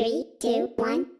Three, two, one.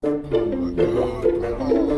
Oh my god.